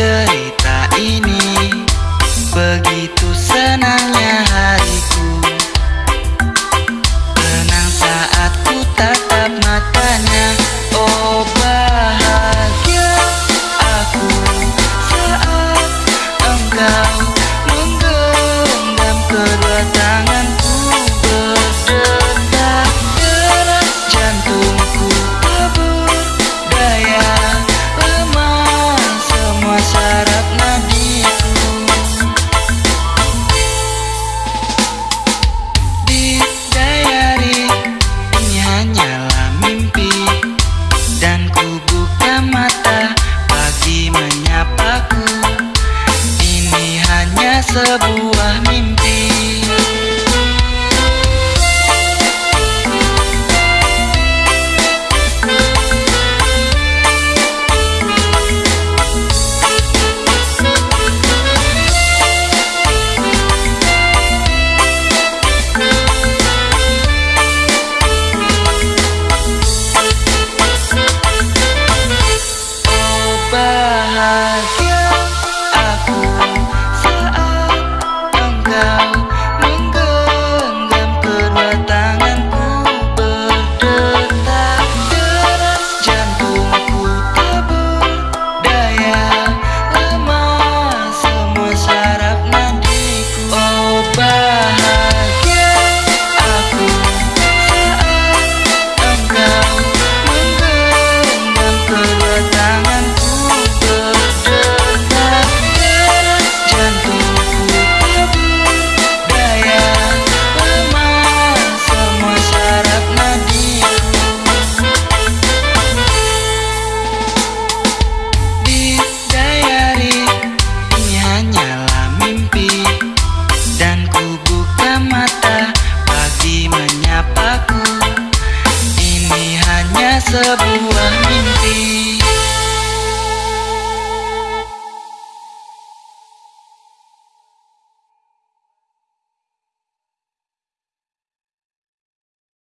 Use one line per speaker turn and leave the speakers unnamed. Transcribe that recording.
cerita ini. Begitu senangnya hariku. Tenang saat ku tatap matanya. Oh bahagia aku. Saat engkau sebuah mimpi. Oh, The.